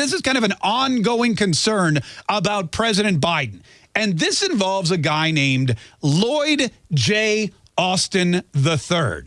This is kind of an ongoing concern about President Biden. And this involves a guy named Lloyd J. Austin III.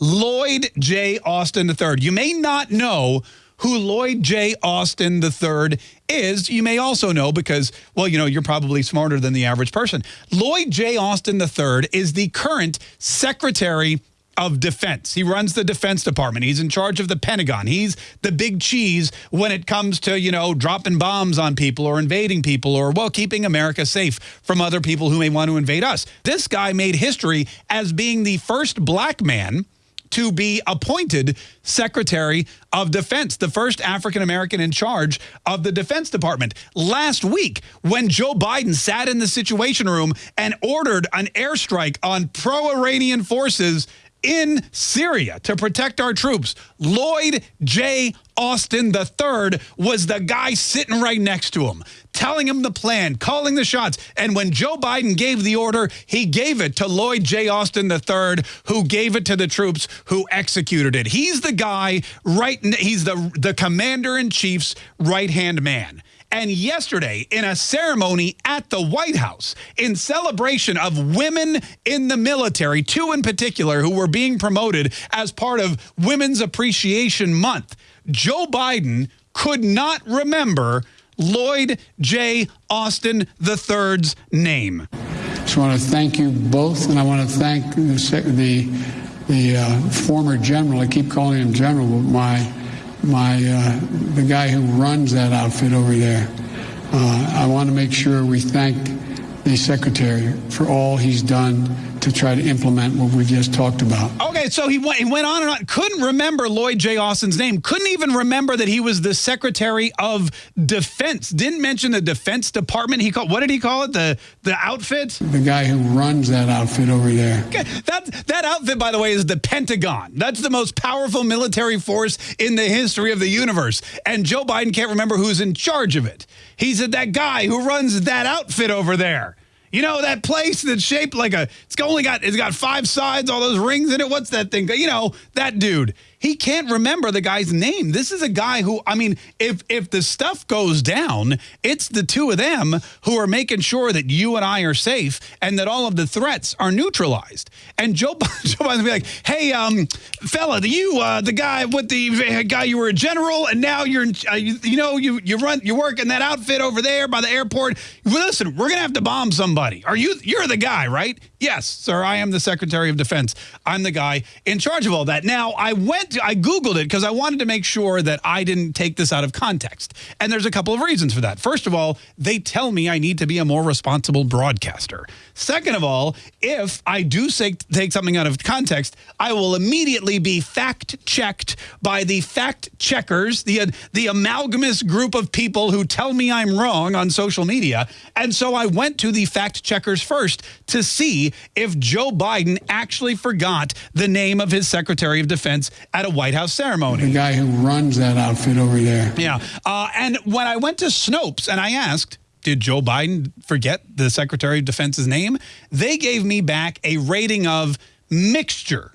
Lloyd J. Austin III. You may not know who Lloyd J. Austin III is. You may also know because, well, you know, you're probably smarter than the average person. Lloyd J. Austin III is the current Secretary of Defense. He runs the Defense Department. He's in charge of the Pentagon. He's the big cheese when it comes to, you know, dropping bombs on people or invading people or, well, keeping America safe from other people who may want to invade us. This guy made history as being the first black man to be appointed Secretary of Defense, the first African-American in charge of the Defense Department. Last week, when Joe Biden sat in the Situation Room and ordered an airstrike on pro-Iranian forces in Syria to protect our troops. Lloyd J. Austin III was the guy sitting right next to him, telling him the plan, calling the shots. And when Joe Biden gave the order, he gave it to Lloyd J. Austin III, who gave it to the troops who executed it. He's the guy right, he's the, the commander-in-chief's right-hand man. And yesterday, in a ceremony at the White House, in celebration of women in the military, two in particular who were being promoted as part of Women's Appreciation Month, Joe Biden could not remember Lloyd J. Austin III's name. I want to thank you both, and I want to thank the, the, the uh, former general, I keep calling him general, but my my uh, the guy who runs that outfit over there. Uh, I want to make sure we thank the secretary for all he's done to try to implement what we just talked about. Okay, so he went, he went on and on. Couldn't remember Lloyd J. Austin's name. Couldn't even remember that he was the Secretary of Defense. Didn't mention the Defense Department. He called what did he call it? The the outfit. The guy who runs that outfit over there. Okay, that that outfit, by the way, is the Pentagon. That's the most powerful military force in the history of the universe. And Joe Biden can't remember who's in charge of it. He's that guy who runs that outfit over there. You know, that place that's shaped like a, it's only got, it's got five sides, all those rings in it. What's that thing? You know, that dude. He can't remember the guy's name. This is a guy who, I mean, if if the stuff goes down, it's the two of them who are making sure that you and I are safe and that all of the threats are neutralized. And Joe, Joe Biden be like, hey, um, fella, you, uh, the guy with the guy, you were a general and now you're, uh, you, you, know, you, you run, you work in that outfit over there by the airport. Listen, we're going to have to bomb somebody. Are you, you're the guy, right? Yes, sir. I am the Secretary of Defense. I'm the guy in charge of all that. Now, I went to, I Googled it because I wanted to make sure that I didn't take this out of context. And there's a couple of reasons for that. First of all, they tell me I need to be a more responsible broadcaster. Second of all, if I do say, take something out of context, I will immediately be fact-checked by the fact-checkers, the, uh, the amalgamous group of people who tell me I'm wrong on social media. And so I went to the fact-checkers first to see if Joe Biden actually forgot the name of his Secretary of Defense at a White House ceremony. The guy who runs that outfit over there. Yeah. Uh, and when I went to Snopes and I asked, did Joe Biden forget the Secretary of Defense's name? They gave me back a rating of mixture.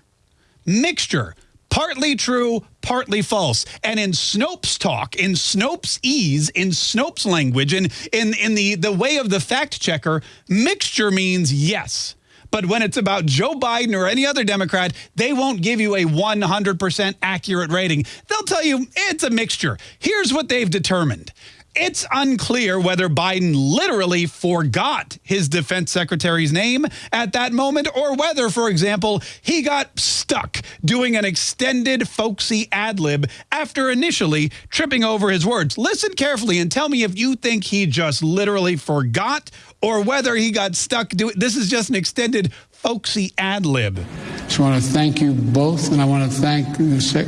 Mixture. Partly true, partly false. And in Snopes talk, in Snopes ease, in Snopes language, and in, in the, the way of the fact checker, mixture means yes. But when it's about Joe Biden or any other Democrat, they won't give you a 100% accurate rating. They'll tell you it's a mixture. Here's what they've determined. It's unclear whether Biden literally forgot his defense secretary's name at that moment or whether, for example, he got stuck doing an extended folksy ad lib after initially tripping over his words. Listen carefully and tell me if you think he just literally forgot or whether he got stuck doing this is just an extended folksy ad lib. I want to thank you both, and I want to thank the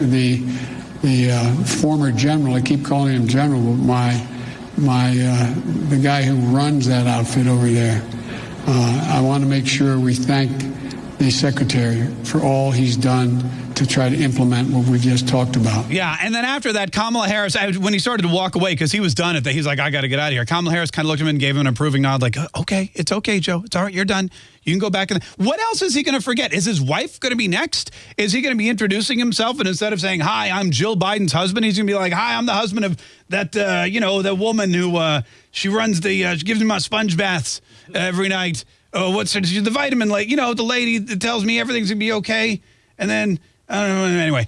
the, the uh, former general. I keep calling him general, but my my uh, the guy who runs that outfit over there. Uh, I want to make sure we thank the secretary for all he's done to try to implement what we just talked about. Yeah, and then after that, Kamala Harris, when he started to walk away because he was done at that, he's like, I got to get out of here. Kamala Harris kind of looked at him and gave him an approving nod, like, okay, it's okay, Joe. It's all right. You're done. You can go back. And what else is he going to forget? Is his wife going to be next? Is he going to be introducing himself and instead of saying, "Hi, I'm Jill Biden's husband," he's going to be like, "Hi, I'm the husband of that, uh, you know, the woman who uh, she runs the, uh, she gives me my sponge baths every night. Oh, what's the vitamin? Like, you know, the lady that tells me everything's going to be okay, and then." Know. Anyway,